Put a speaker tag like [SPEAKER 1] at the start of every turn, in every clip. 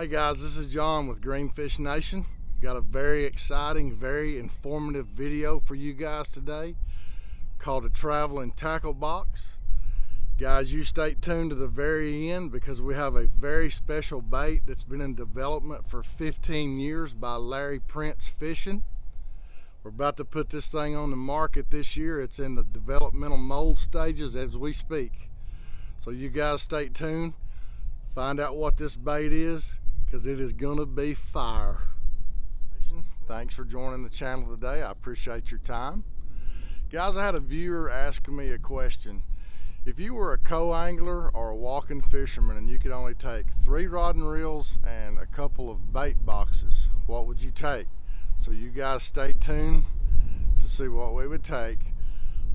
[SPEAKER 1] Hey guys, this is John with Greenfish Nation. Got a very exciting, very informative video for you guys today called a traveling tackle box. Guys, you stay tuned to the very end because we have a very special bait that's been in development for 15 years by Larry Prince Fishing. We're about to put this thing on the market this year. It's in the developmental mold stages as we speak. So you guys stay tuned, find out what this bait is, because it is gonna be fire. Thanks for joining the channel today. I appreciate your time. Guys, I had a viewer asking me a question. If you were a co-angler or a walking fisherman and you could only take three rod and reels and a couple of bait boxes, what would you take? So you guys stay tuned to see what we would take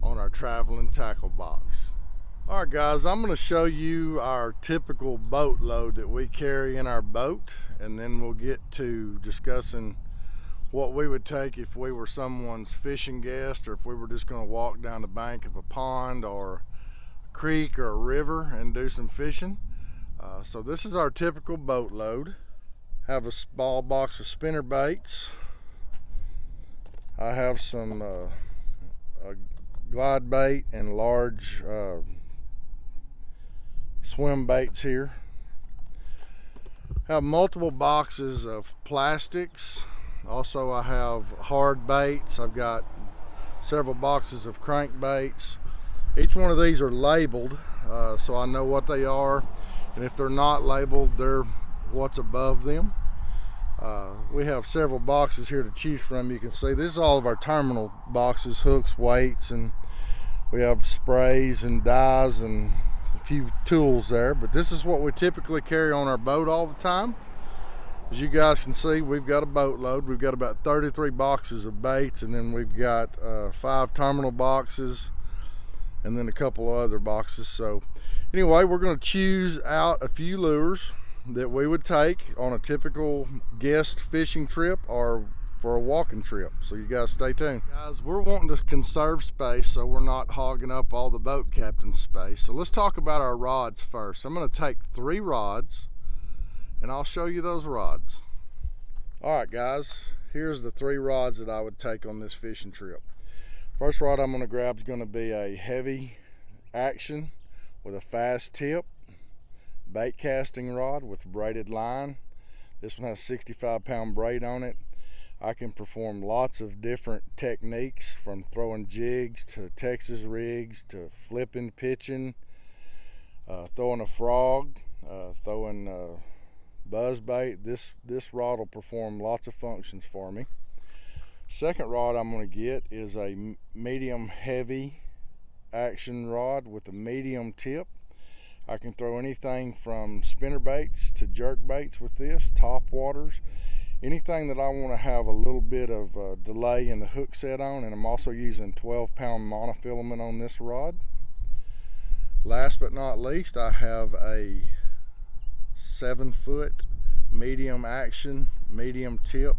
[SPEAKER 1] on our traveling tackle box. All right guys, I'm gonna show you our typical boat load that we carry in our boat and then we'll get to discussing what we would take if we were someone's fishing guest or if we were just going to walk down the bank of a pond or creek or a river and do some fishing. Uh, so this is our typical boat load. Have a small box of spinner baits. I have some uh, glide bait and large uh, swim baits here. Have multiple boxes of plastics also I have hard baits. I've got several boxes of crankbaits. Each one of these are labeled uh, so I know what they are and if they're not labeled they're what's above them. Uh, we have several boxes here to choose from. You can see this is all of our terminal boxes, hooks, weights, and we have sprays and dyes and a few tools there. But this is what we typically carry on our boat all the time. As you guys can see, we've got a boatload. We've got about 33 boxes of baits, and then we've got uh, five terminal boxes, and then a couple of other boxes. So anyway, we're gonna choose out a few lures that we would take on a typical guest fishing trip or for a walking trip. So you guys stay tuned. Guys, we're wanting to conserve space so we're not hogging up all the boat captain's space. So let's talk about our rods first. I'm gonna take three rods and I'll show you those rods. All right, guys, here's the three rods that I would take on this fishing trip. First rod I'm gonna grab is gonna be a heavy action with a fast tip, bait casting rod with braided line. This one has 65 pound braid on it. I can perform lots of different techniques from throwing jigs to Texas rigs to flipping, pitching, uh, throwing a frog, uh, throwing uh, buzz bait this this rod will perform lots of functions for me second rod I'm going to get is a medium heavy action rod with a medium tip. I can throw anything from spinner baits to jerk baits with this top waters. Anything that I want to have a little bit of uh, delay in the hook set on and I'm also using 12 pound monofilament on this rod. Last but not least I have a seven foot medium action medium tip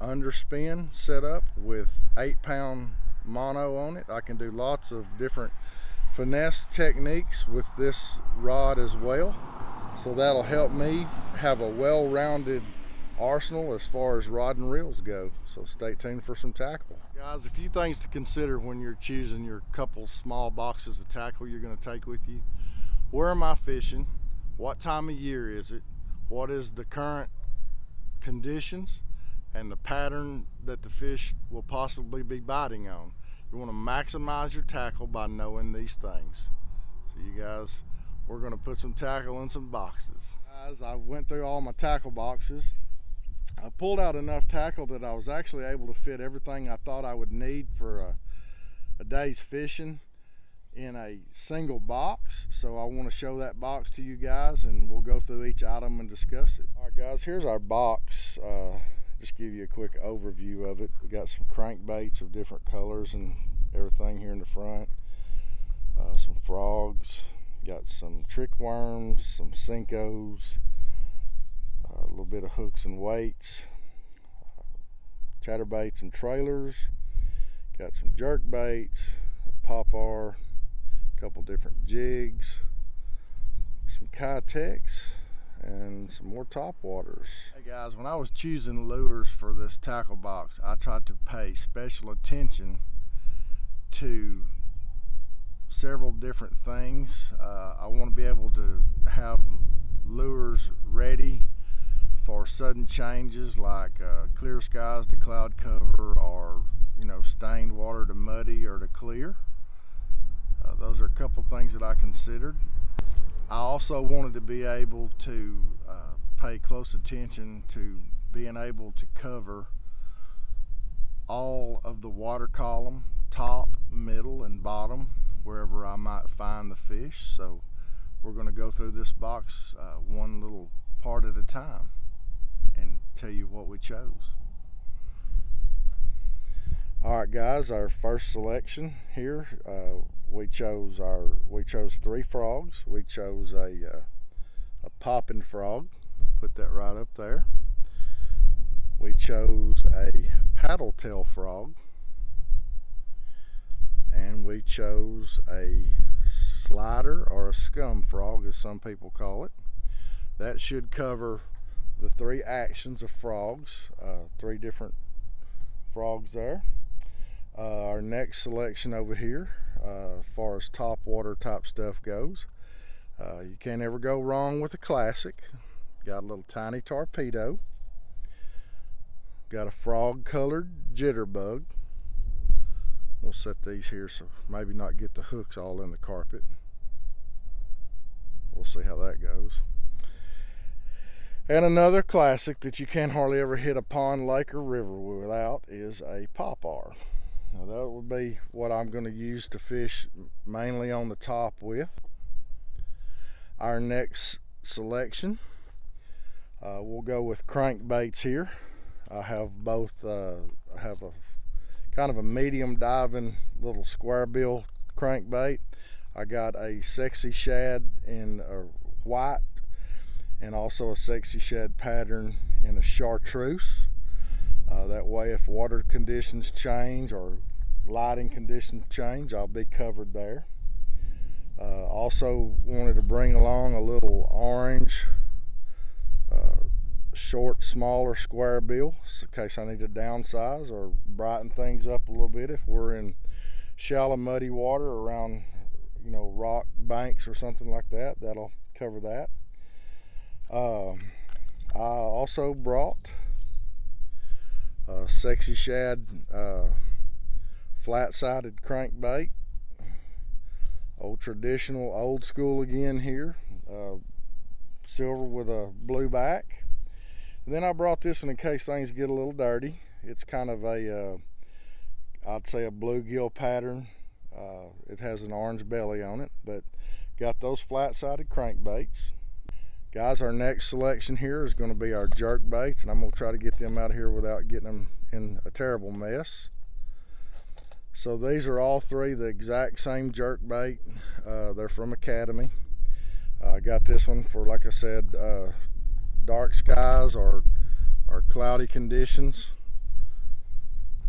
[SPEAKER 1] underspin setup with eight pound mono on it. I can do lots of different finesse techniques with this rod as well. So that'll help me have a well-rounded arsenal as far as rod and reels go. So stay tuned for some tackle. Guys a few things to consider when you're choosing your couple small boxes of tackle you're going to take with you. Where am I fishing? What time of year is it, what is the current conditions, and the pattern that the fish will possibly be biting on. You want to maximize your tackle by knowing these things. So you guys, we're going to put some tackle in some boxes. Guys, I went through all my tackle boxes. I pulled out enough tackle that I was actually able to fit everything I thought I would need for a, a day's fishing in a single box so I want to show that box to you guys and we'll go through each item and discuss it all right guys here's our box uh, just give you a quick overview of it we got some crankbaits of different colors and everything here in the front uh, some frogs got some trick worms some Senkos uh, a little bit of hooks and weights chatterbaits and trailers. Got some jerk baits, popper, a couple different jigs, some Keitechs, and some more top waters. Hey guys, when I was choosing lures for this tackle box, I tried to pay special attention to several different things. Uh, I want to be able to have lures ready for sudden changes like uh, clear skies to cloud cover or you know stained water to muddy or to clear. Uh, those are a couple things that I considered. I also wanted to be able to uh, pay close attention to being able to cover all of the water column, top, middle, and bottom, wherever I might find the fish. So we're going to go through this box uh, one little part at a time and tell you what we chose. All right, guys, our first selection here. Uh, we chose our we chose three frogs. We chose a uh, a popping frog. We'll put that right up there. We chose a paddle tail frog, and we chose a slider or a scum frog, as some people call it. That should cover the three actions of frogs. Uh, three different frogs there. Uh, our next selection over here uh, as far as top water type stuff goes. Uh, you can't ever go wrong with a classic. Got a little tiny torpedo. Got a frog colored jitterbug. We'll set these here so maybe not get the hooks all in the carpet. We'll see how that goes. And another classic that you can't hardly ever hit a pond, lake, or river without is a popper. Now that would be what I'm going to use to fish mainly on the top with. Our next selection, uh, we'll go with crankbaits here. I have both, uh, I have a kind of a medium diving little square bill crankbait. I got a sexy shad in a white and also a sexy shad pattern in a chartreuse. Uh, that way if water conditions change or lighting conditions change, I'll be covered there. Uh, also wanted to bring along a little orange uh, short, smaller square bill in case I need to downsize or brighten things up a little bit if we're in shallow muddy water around you know rock banks or something like that that'll cover that um, I also brought a sexy shad uh, flat-sided crankbait. Old traditional old school again here uh, silver with a blue back. And then I brought this one in case things get a little dirty. It's kind of a uh, I'd say a bluegill pattern. Uh, it has an orange belly on it but got those flat-sided crankbaits Guys, our next selection here is going to be our jerk baits, and I'm going to try to get them out of here without getting them in a terrible mess. So these are all three the exact same jerk bait. Uh, they're from Academy. Uh, I got this one for, like I said, uh, dark skies or, or cloudy conditions.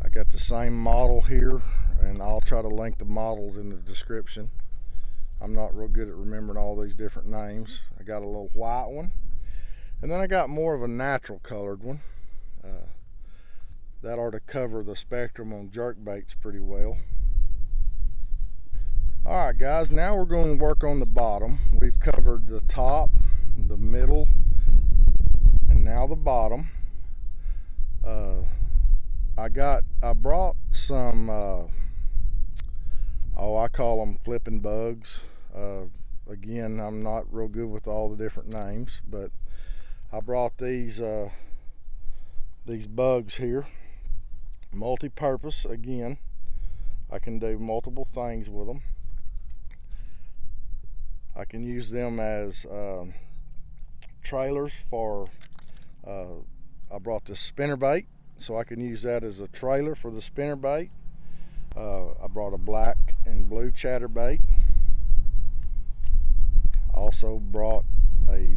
[SPEAKER 1] I got the same model here, and I'll try to link the models in the description. I'm not real good at remembering all these different names. I got a little white one. And then I got more of a natural colored one. Uh, that ought to cover the spectrum on jerk baits pretty well. All right, guys, now we're going to work on the bottom. We've covered the top, the middle, and now the bottom. Uh, I got, I brought some, uh, oh I call them flipping bugs. Uh, again I'm not real good with all the different names but I brought these uh, these bugs here. Multi-purpose again. I can do multiple things with them I can use them as um, trailers for uh, I brought this spinner bait so I can use that as a trailer for the spinner bait. Uh, I brought a black and blue chatterbait. Also brought a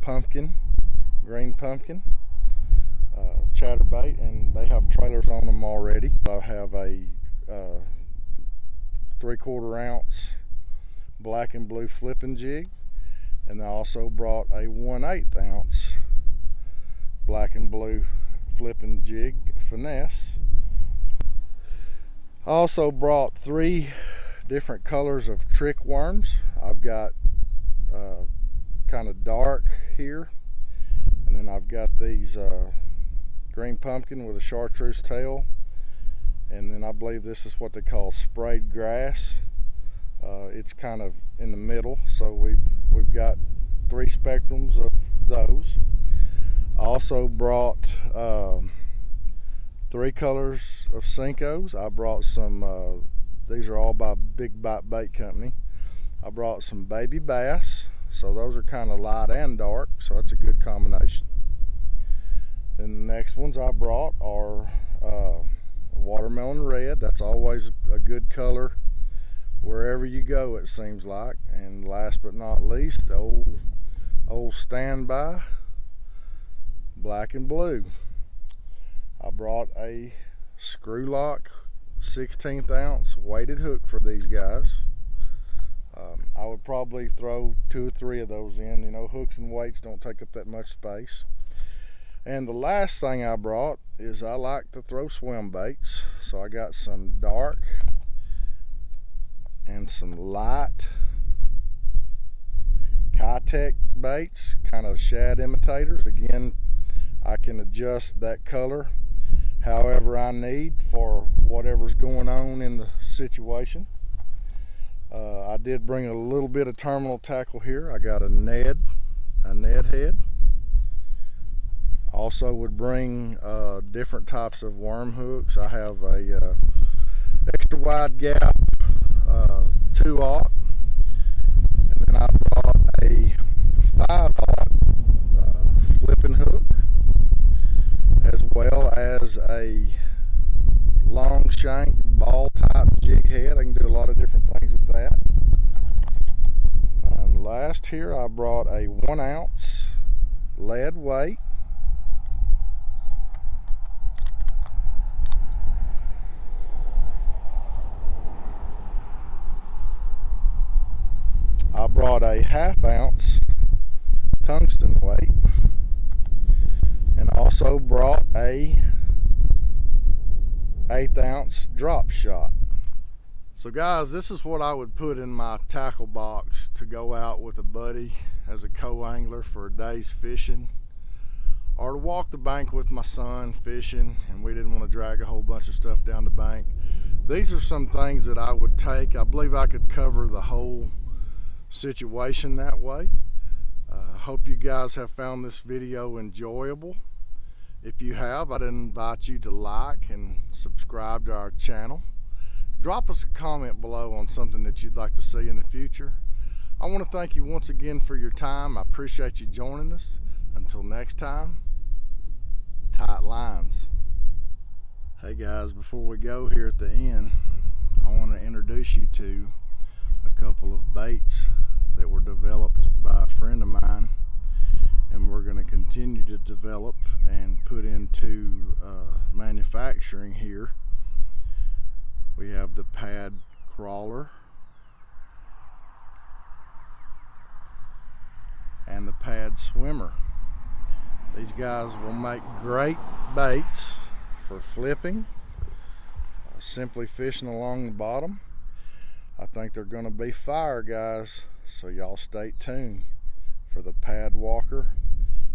[SPEAKER 1] pumpkin, green pumpkin, uh, chatterbait and they have trailers on them already. I have a uh, three quarter ounce black and blue flipping jig and I also brought a 1 8 ounce black and blue flipping jig finesse. I also brought three different colors of trick worms. I've got uh, kind of dark here and then I've got these uh, green pumpkin with a chartreuse tail and then I believe this is what they call sprayed grass. Uh, it's kind of in the middle so we've we've got three spectrums of those. I also brought um, three colors of Senkos I brought some uh, these are all by Big Bite Bait Company. I brought some baby bass. So those are kind of light and dark so that's a good combination. Then the next ones I brought are uh, watermelon red. That's always a good color wherever you go it seems like. And last but not least the old old standby black and blue. I brought a screw lock 16th ounce weighted hook for these guys. Um, I would probably throw two or three of those in. You know hooks and weights don't take up that much space. And the last thing I brought is I like to throw swim baits. So I got some dark and some light Keitech baits, kind of shad imitators. Again, I can adjust that color however I need for whatever's going on in the situation. Uh, I did bring a little bit of terminal tackle here. I got a Ned, a Ned head. Also would bring uh, different types of worm hooks. I have a uh, extra wide gap uh, 2 aught and then I brought a 5 aught uh, flipping hook as a long shank ball type jig head. I can do a lot of different things with that. And last here I brought a 1 ounce lead weight. I brought a half ounce tungsten weight. And also brought a eighth ounce drop shot. So guys, this is what I would put in my tackle box to go out with a buddy as a co-angler for a day's fishing or to walk the bank with my son fishing and we didn't want to drag a whole bunch of stuff down the bank. These are some things that I would take. I believe I could cover the whole situation that way. I uh, hope you guys have found this video enjoyable. If you have, I'd invite you to like and subscribe to our channel. Drop us a comment below on something that you'd like to see in the future. I want to thank you once again for your time. I appreciate you joining us. Until next time, tight lines. Hey guys, before we go here at the end, I want to introduce you to a couple of baits that were developed by a friend of mine and we're going to continue to develop and put into uh, manufacturing here. We have the pad crawler and the pad swimmer. These guys will make great baits for flipping, uh, simply fishing along the bottom. I think they're going to be fire guys. So y'all stay tuned for the pad walker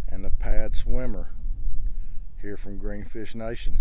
[SPEAKER 1] and the pad swimmer here from Greenfish Nation.